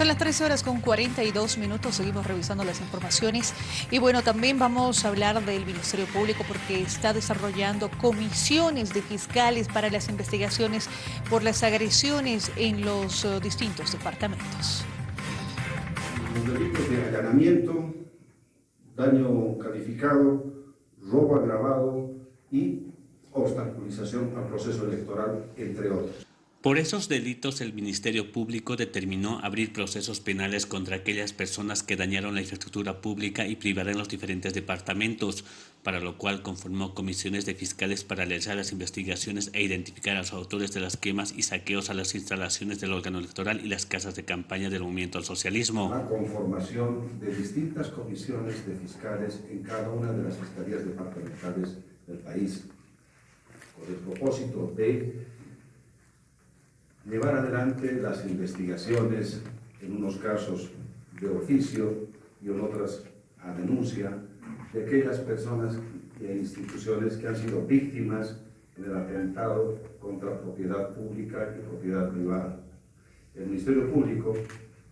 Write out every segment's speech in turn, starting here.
Son las 13 horas con 42 minutos, seguimos revisando las informaciones y bueno, también vamos a hablar del Ministerio Público porque está desarrollando comisiones de fiscales para las investigaciones por las agresiones en los uh, distintos departamentos. Delitos de allanamiento, daño calificado, robo agravado y obstaculización al proceso electoral, entre otros. Por esos delitos, el Ministerio Público determinó abrir procesos penales contra aquellas personas que dañaron la infraestructura pública y privaron los diferentes departamentos, para lo cual conformó comisiones de fiscales para realizar las investigaciones e identificar a los autores de las quemas y saqueos a las instalaciones del órgano electoral y las casas de campaña del movimiento al socialismo. La conformación de distintas comisiones de fiscales en cada una de las fiscalías departamentales del país, con el propósito de llevar adelante las investigaciones, en unos casos de oficio y en otras a denuncia, de aquellas personas e instituciones que han sido víctimas del atentado contra propiedad pública y propiedad privada. El Ministerio Público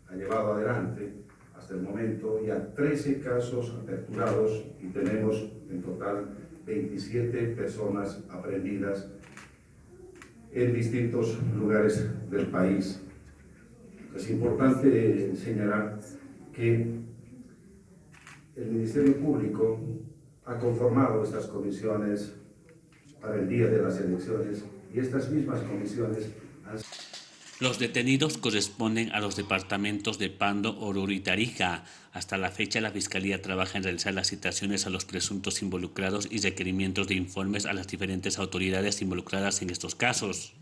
ha llevado adelante hasta el momento ya 13 casos aperturados y tenemos en total 27 personas aprendidas en distintos lugares del país. Es importante señalar que el Ministerio Público ha conformado estas comisiones para el día de las elecciones y estas mismas comisiones han los detenidos corresponden a los departamentos de Pando, Oruro y Tarija. Hasta la fecha, la Fiscalía trabaja en realizar las citaciones a los presuntos involucrados y requerimientos de informes a las diferentes autoridades involucradas en estos casos.